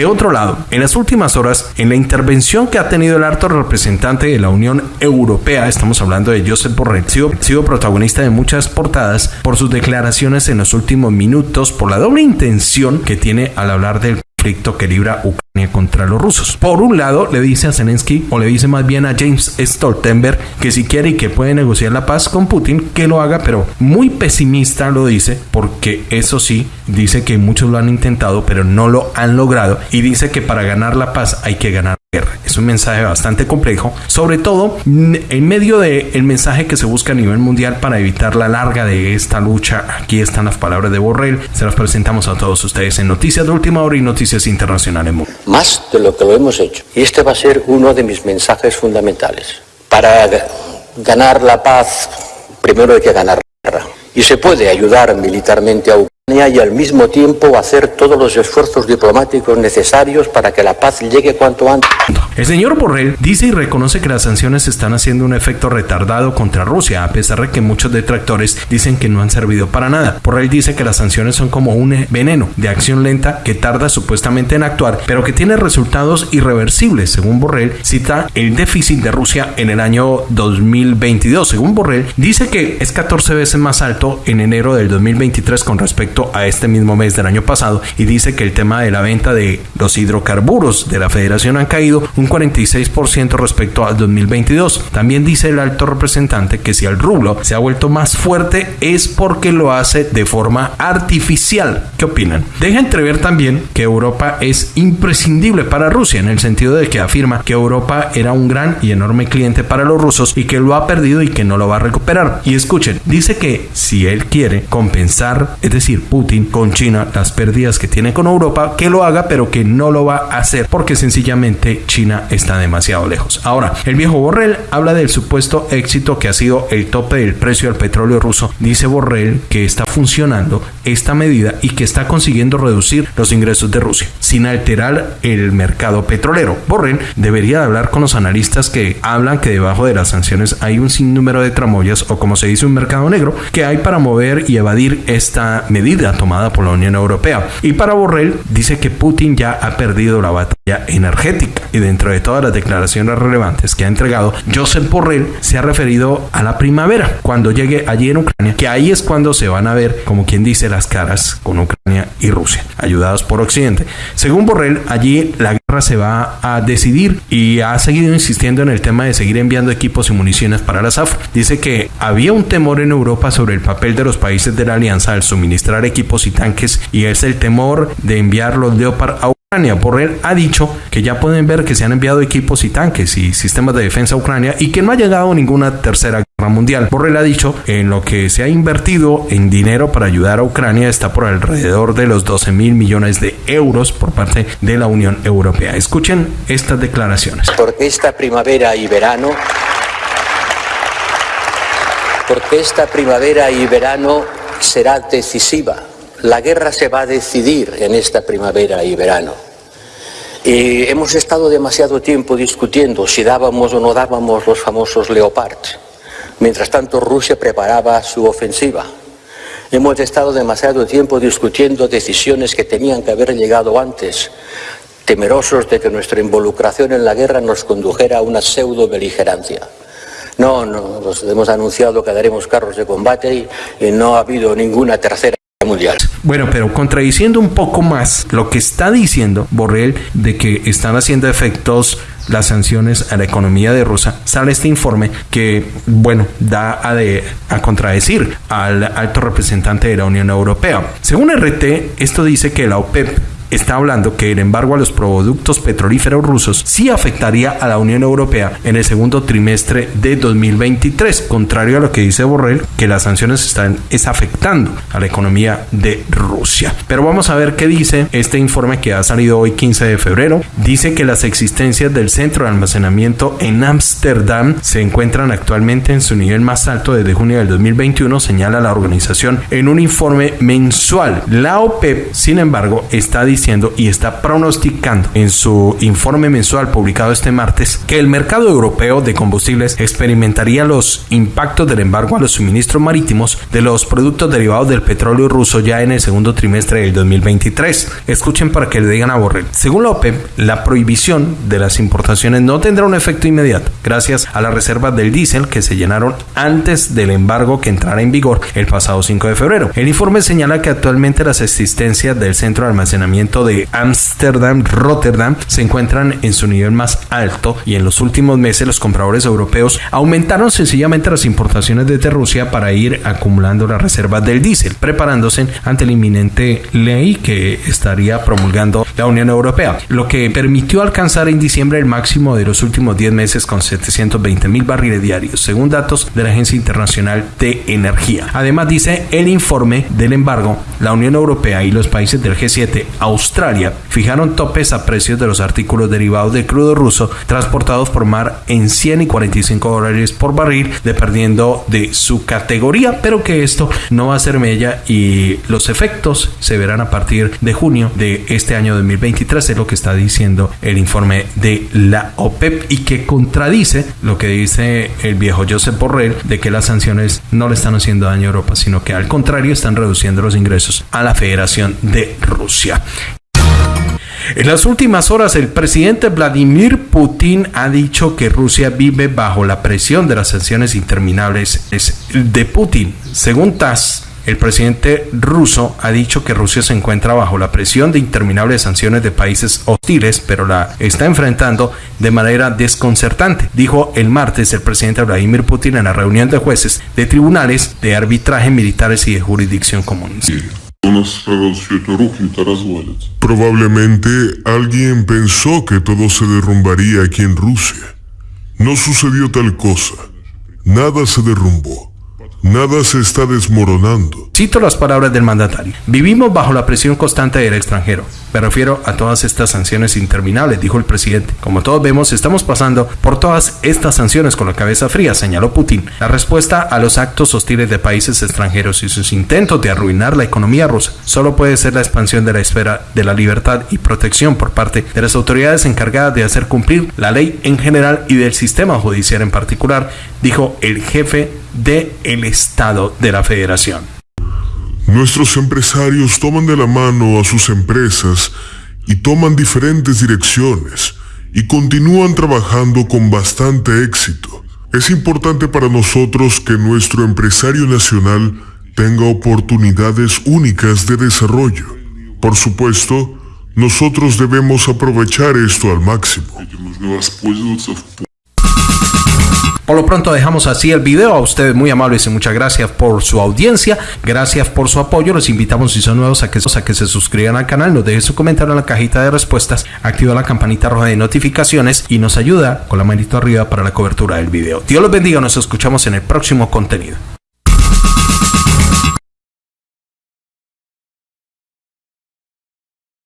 De otro lado, en las últimas horas, en la intervención que ha tenido el alto representante de la Unión Europea, estamos hablando de Josep Borrell, ha sido protagonista de muchas portadas por sus declaraciones en los últimos minutos, por la doble intención que tiene al hablar del conflicto que libra Ucrania contra los rusos. Por un lado, le dice a Zelensky, o le dice más bien a James Stoltenberg, que si quiere y que puede negociar la paz con Putin, que lo haga, pero muy pesimista lo dice, porque eso sí, dice que muchos lo han intentado, pero no lo han logrado, y dice que para ganar la paz hay que ganar es un mensaje bastante complejo, sobre todo en medio del mensaje que se busca a nivel mundial para evitar la larga de esta lucha. Aquí están las palabras de Borrell, se las presentamos a todos ustedes en Noticias de Última Hora y Noticias Internacionales. Más de lo que lo hemos hecho. Y este va a ser uno de mis mensajes fundamentales. Para ganar la paz, primero hay que ganar la guerra. Y se puede ayudar militarmente a Ucrania y al mismo tiempo hacer todos los esfuerzos diplomáticos necesarios para que la paz llegue cuanto antes. El señor Borrell dice y reconoce que las sanciones están haciendo un efecto retardado contra Rusia, a pesar de que muchos detractores dicen que no han servido para nada. Borrell dice que las sanciones son como un veneno de acción lenta que tarda supuestamente en actuar, pero que tiene resultados irreversibles. Según Borrell, cita el déficit de Rusia en el año 2022. Según Borrell, dice que es 14 veces más alto en enero del 2023 con respecto a este mismo mes del año pasado y dice que el tema de la venta de los hidrocarburos de la federación han caído un 46% respecto al 2022. También dice el alto representante que si el rublo se ha vuelto más fuerte es porque lo hace de forma artificial. ¿Qué opinan? Deja entrever también que Europa es imprescindible para Rusia en el sentido de que afirma que Europa era un gran y enorme cliente para los rusos y que lo ha perdido y que no lo va a recuperar. Y escuchen, dice que si él quiere compensar, es decir, Putin con China las pérdidas que tiene con Europa, que lo haga, pero que no lo va a hacer porque sencillamente China está demasiado lejos. Ahora, el viejo Borrell habla del supuesto éxito que ha sido el tope del precio del petróleo ruso. Dice Borrell que está funcionando esta medida y que está consiguiendo reducir los ingresos de Rusia sin alterar el mercado petrolero. Borrell debería hablar con los analistas que hablan que debajo de las sanciones hay un sinnúmero de tramoyas o como se dice un mercado negro que hay para mover y evadir esta medida tomada por la Unión Europea. Y para Borrell dice que Putin ya ha perdido la batalla energética. Y dentro de todas las declaraciones relevantes que ha entregado, Joseph Borrell se ha referido a la primavera, cuando llegue allí en Ucrania, que ahí es cuando se van a ver, como quien dice, las caras con Ucrania y Rusia, ayudados por Occidente. Según Borrell, allí la se va a decidir y ha seguido insistiendo en el tema de seguir enviando equipos y municiones para la SAF. Dice que había un temor en Europa sobre el papel de los países de la alianza al suministrar equipos y tanques y es el temor de enviar los Leopard a Ucrania. Borrell ha dicho que ya pueden ver que se han enviado equipos y tanques y sistemas de defensa a Ucrania y que no ha llegado ninguna tercera guerra mundial. Borrell ha dicho que en lo que se ha invertido en dinero para ayudar a Ucrania está por alrededor de los 12 mil millones de euros por parte de la Unión Europea. Escuchen estas declaraciones. Porque esta primavera y verano porque esta primavera y verano será decisiva la guerra se va a decidir en esta primavera y verano. Y hemos estado demasiado tiempo discutiendo si dábamos o no dábamos los famosos Leopard. Mientras tanto, Rusia preparaba su ofensiva. Hemos estado demasiado tiempo discutiendo decisiones que tenían que haber llegado antes, temerosos de que nuestra involucración en la guerra nos condujera a una pseudo beligerancia. No, no, nos hemos anunciado que daremos carros de combate y no ha habido ninguna tercera mundial. Bueno, pero contradiciendo un poco más lo que está diciendo Borrell de que están haciendo efectos las sanciones a la economía de Rusia, sale este informe que, bueno, da a, de, a contradecir al alto representante de la Unión Europea. Según RT, esto dice que la OPEP está hablando que el embargo a los productos petrolíferos rusos sí afectaría a la Unión Europea en el segundo trimestre de 2023, contrario a lo que dice Borrell, que las sanciones están es afectando a la economía de Rusia. Pero vamos a ver qué dice este informe que ha salido hoy 15 de febrero. Dice que las existencias del centro de almacenamiento en Ámsterdam se encuentran actualmente en su nivel más alto desde junio del 2021, señala la organización en un informe mensual. La OPEP, sin embargo, está diciendo y está pronosticando en su informe mensual publicado este martes que el mercado europeo de combustibles experimentaría los impactos del embargo a los suministros marítimos de los productos derivados del petróleo ruso ya en el segundo trimestre del 2023. Escuchen para que le digan a Borrell. Según la la prohibición de las importaciones no tendrá un efecto inmediato, gracias a las reservas del diésel que se llenaron antes del embargo que entrara en vigor el pasado 5 de febrero. El informe señala que actualmente las existencias del centro de almacenamiento de Ámsterdam, Rotterdam, se encuentran en su nivel más alto y en los últimos meses los compradores europeos aumentaron sencillamente las importaciones desde Rusia para ir acumulando las reservas del diésel, preparándose ante la inminente ley que estaría promulgando la Unión Europea, lo que permitió alcanzar en diciembre el máximo de los últimos 10 meses con 720 mil barriles diarios, según datos de la Agencia Internacional de Energía. Además, dice el informe del embargo, la Unión Europea y los países del G7, Australia, fijaron topes a precios de los artículos derivados del crudo ruso transportados por mar en 100 y 45 dólares por barril, dependiendo de su categoría, pero que esto no va a ser mella y los efectos se verán a partir de junio de este año 2023, es lo que está diciendo el informe de la OPEP y que contradice lo que dice el viejo Joseph Borrell de que las sanciones no le están haciendo daño a Europa, sino que al contrario están reduciendo los ingresos a la Federación de Rusia. En las últimas horas, el presidente Vladimir Putin ha dicho que Rusia vive bajo la presión de las sanciones interminables de Putin. Según TASS, el presidente ruso ha dicho que Rusia se encuentra bajo la presión de interminables sanciones de países hostiles, pero la está enfrentando de manera desconcertante, dijo el martes el presidente Vladimir Putin en la reunión de jueces de tribunales de arbitraje militares y de jurisdicción común. Probablemente alguien pensó que todo se derrumbaría aquí en Rusia. No sucedió tal cosa. Nada se derrumbó. Nada se está desmoronando. Cito las palabras del mandatario. Vivimos bajo la presión constante del extranjero. Me refiero a todas estas sanciones interminables, dijo el presidente. Como todos vemos, estamos pasando por todas estas sanciones con la cabeza fría, señaló Putin. La respuesta a los actos hostiles de países extranjeros y sus intentos de arruinar la economía rusa solo puede ser la expansión de la esfera de la libertad y protección por parte de las autoridades encargadas de hacer cumplir la ley en general y del sistema judicial en particular, dijo el jefe del el Estado de la Federación. Nuestros empresarios toman de la mano a sus empresas y toman diferentes direcciones y continúan trabajando con bastante éxito. Es importante para nosotros que nuestro empresario nacional tenga oportunidades únicas de desarrollo. Por supuesto, nosotros debemos aprovechar esto al máximo. Por lo pronto dejamos así el video. A ustedes muy amables y muchas gracias por su audiencia. Gracias por su apoyo. Los invitamos si son nuevos a que, a que se suscriban al canal. Nos dejen su comentario en la cajita de respuestas. Activa la campanita roja de notificaciones y nos ayuda con la manito arriba para la cobertura del video. Dios los bendiga. Nos escuchamos en el próximo contenido.